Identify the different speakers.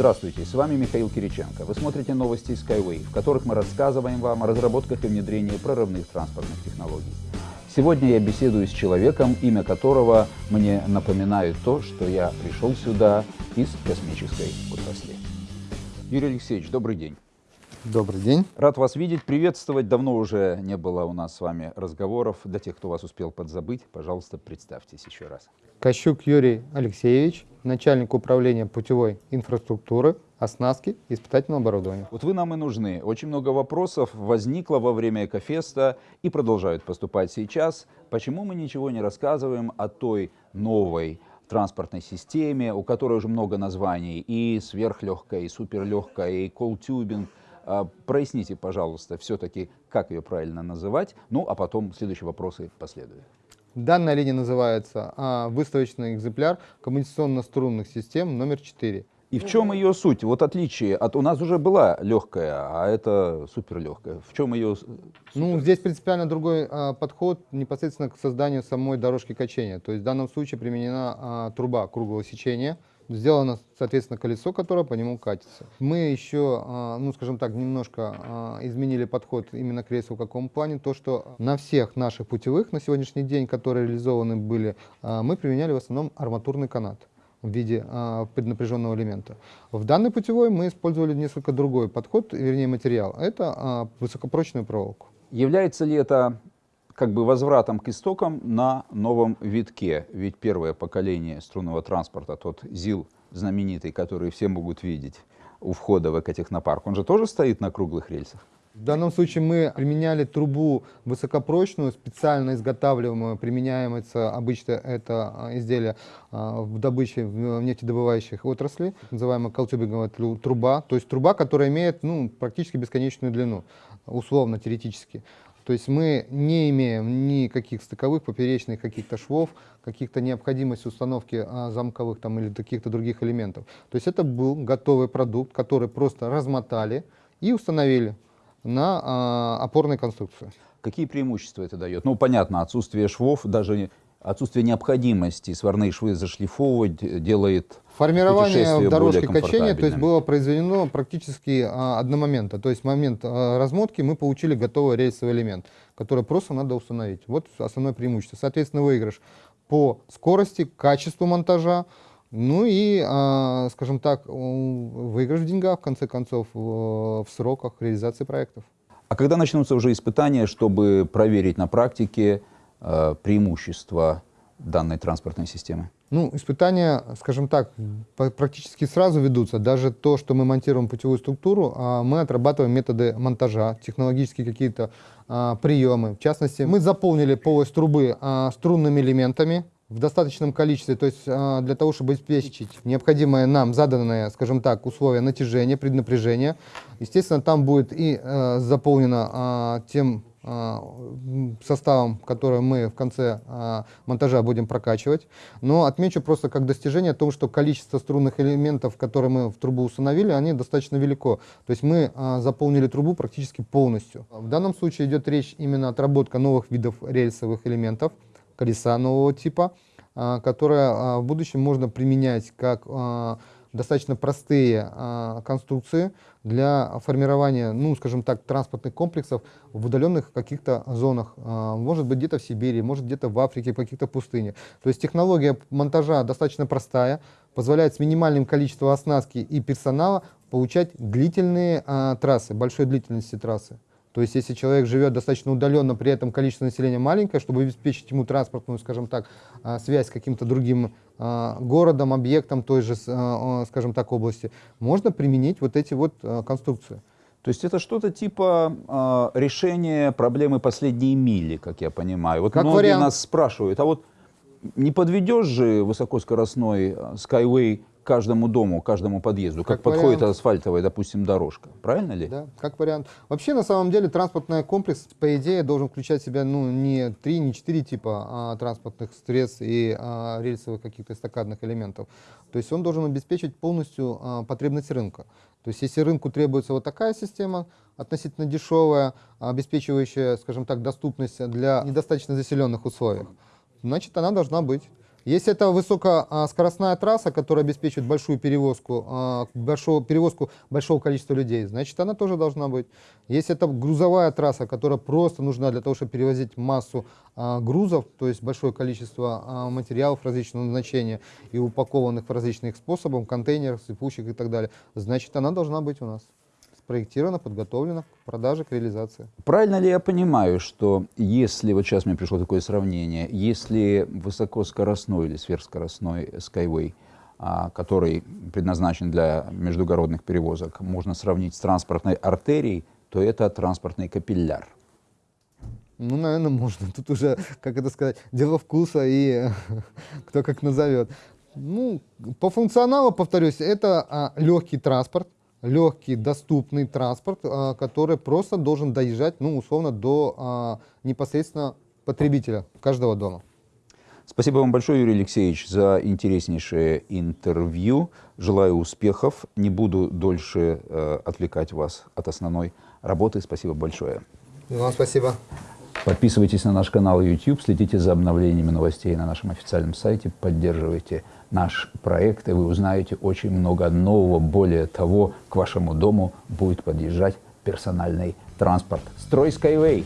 Speaker 1: Здравствуйте, с вами Михаил Кириченко. Вы смотрите новости Skyway, в которых мы рассказываем вам о разработках и внедрении прорывных транспортных технологий. Сегодня я беседую с человеком, имя которого мне напоминает то, что я пришел сюда из космической отрасли. Юрий Алексеевич, добрый день.
Speaker 2: Добрый день.
Speaker 1: Рад вас видеть, приветствовать. Давно уже не было у нас с вами разговоров. Для тех, кто вас успел подзабыть, пожалуйста, представьтесь еще раз.
Speaker 2: Кощук Юрий Алексеевич, начальник управления путевой инфраструктуры, оснастки испытательного оборудования.
Speaker 1: Вот вы нам и нужны. Очень много вопросов возникло во время Экофеста и продолжают поступать сейчас. Почему мы ничего не рассказываем о той новой транспортной системе, у которой уже много названий, и сверхлегкая, и суперлегкая, и колтюбинг. А, проясните, пожалуйста, все-таки, как ее правильно называть, ну а потом следующие вопросы последуют.
Speaker 2: Данная линия называется а, выставочный экземпляр коммуникационно-струнных систем номер 4.
Speaker 1: И в чем ее суть? Вот отличие от... У нас уже была легкая, а это суперлегкая. В чем ее супер?
Speaker 2: Ну, здесь принципиально другой а, подход непосредственно к созданию самой дорожки качения. То есть в данном случае применена а, труба круглого сечения, Сделано, соответственно, колесо, которое по нему катится. Мы еще, а, ну, скажем так, немножко а, изменили подход именно к рейсу в каком плане. То, что на всех наших путевых на сегодняшний день, которые реализованы были, а, мы применяли в основном арматурный канат в виде а, преднапряженного элемента. В данной путевой мы использовали несколько другой подход, вернее материал. Это а, высокопрочную проволоку.
Speaker 1: Является ли это как бы возвратом к истокам на новом витке. Ведь первое поколение струнного транспорта, тот ЗИЛ знаменитый, который все могут видеть у входа в экотехнопарк, он же тоже стоит на круглых рельсах?
Speaker 2: В данном случае мы применяли трубу высокопрочную, специально изготавливаемую, применяется обычно это а, изделие а, в добыче в нефтедобывающих отрасли, называемая колтюбинговая труба, то есть труба, которая имеет ну, практически бесконечную длину, условно, теоретически. То есть мы не имеем никаких стыковых, поперечных каких-то швов, каких-то необходимости установки а, замковых там, или каких-то других элементов. То есть это был готовый продукт, который просто размотали и установили на а, опорной конструкции.
Speaker 1: Какие преимущества это дает? Ну, понятно, отсутствие швов, даже отсутствие необходимости сварные швы зашлифовывать делает
Speaker 2: Формирование дорожки качения то есть, было произведено практически а, одномоментно. То есть в момент а, размотки мы получили готовый рельсовый элемент, который просто надо установить. Вот основное преимущество. Соответственно, выигрыш по скорости, качеству монтажа, ну и, а, скажем так, выигрыш в деньгах, в конце концов, в, в сроках реализации проектов.
Speaker 1: А когда начнутся уже испытания, чтобы проверить на практике э, преимущества данной транспортной системы?
Speaker 2: Ну, испытания, скажем так, практически сразу ведутся. Даже то, что мы монтируем путевую структуру, а, мы отрабатываем методы монтажа, технологические какие-то а, приемы. В частности, мы заполнили полость трубы а, струнными элементами, в достаточном количестве, то есть для того, чтобы обеспечить необходимое нам заданное, скажем так, условие натяжения, преднапряжения. Естественно, там будет и э, заполнено тем составом, который мы в конце а, монтажа будем прокачивать. Но отмечу просто как достижение о том, что количество струнных элементов, которые мы в трубу установили, они достаточно велико. То есть мы а, заполнили трубу практически полностью. В данном случае идет речь именно отработка новых видов рельсовых элементов, колеса нового типа, которые в будущем можно применять как достаточно простые а, конструкции для формирования, ну, скажем так, транспортных комплексов в удаленных каких-то зонах. А, может быть, где-то в Сибири, может, где-то в Африке, в каких-то пустынях. То есть технология монтажа достаточно простая, позволяет с минимальным количеством оснастки и персонала получать длительные а, трассы, большой длительности трассы. То есть, если человек живет достаточно удаленно, при этом количество населения маленькое, чтобы обеспечить ему транспортную, скажем так, а, связь с каким-то другим а, городом, объектом той же, а, скажем так, области, можно применить вот эти вот конструкции.
Speaker 1: То есть это что-то типа э, решения проблемы последней мили, как я понимаю. Вот как многие вариант. нас спрашивают, а вот не подведешь же высокоскоростной Skyway каждому дому, каждому подъезду, как, как подходит вариант. асфальтовая, допустим, дорожка. Правильно ли?
Speaker 2: Да, как вариант. Вообще, на самом деле, транспортный комплекс, по идее, должен включать в себя ну, не три, не четыре типа а, транспортных средств и а, рельсовых каких-то эстакадных элементов. То есть он должен обеспечить полностью а, потребность рынка. То есть если рынку требуется вот такая система, относительно дешевая, обеспечивающая, скажем так, доступность для недостаточно заселенных условиях, значит, она должна быть. Если это высокоскоростная трасса, которая обеспечивает большую перевозку, а, большого, перевозку большого количества людей, значит, она тоже должна быть. Если это грузовая трасса, которая просто нужна для того, чтобы перевозить массу а, грузов, то есть большое количество а, материалов различного назначения и упакованных в различных способах, контейнерах, сыпучих и так далее, значит, она должна быть у нас спроектирована, подготовлена к продаже, к реализации.
Speaker 1: Правильно ли я понимаю, что если, вот сейчас мне пришло такое сравнение, если высокоскоростной или сверхскоростной Skyway, а, который предназначен для междугородных перевозок, можно сравнить с транспортной артерией, то это транспортный капилляр.
Speaker 2: Ну, наверное, можно. Тут уже, как это сказать, дело вкуса и кто как назовет. Ну, по функционалу, повторюсь, это а, легкий транспорт, легкий, доступный транспорт, а, который просто должен доезжать, ну, условно, до а, непосредственно потребителя каждого дома.
Speaker 1: Спасибо вам большое, Юрий Алексеевич, за интереснейшее интервью. Желаю успехов. Не буду дольше э, отвлекать вас от основной работы. Спасибо большое.
Speaker 2: Вам спасибо.
Speaker 1: Подписывайтесь на наш канал YouTube, следите за обновлениями новостей на нашем официальном сайте, поддерживайте наш проект, и вы узнаете очень много нового. Более того, к вашему дому будет подъезжать персональный транспорт. Строй Skyway!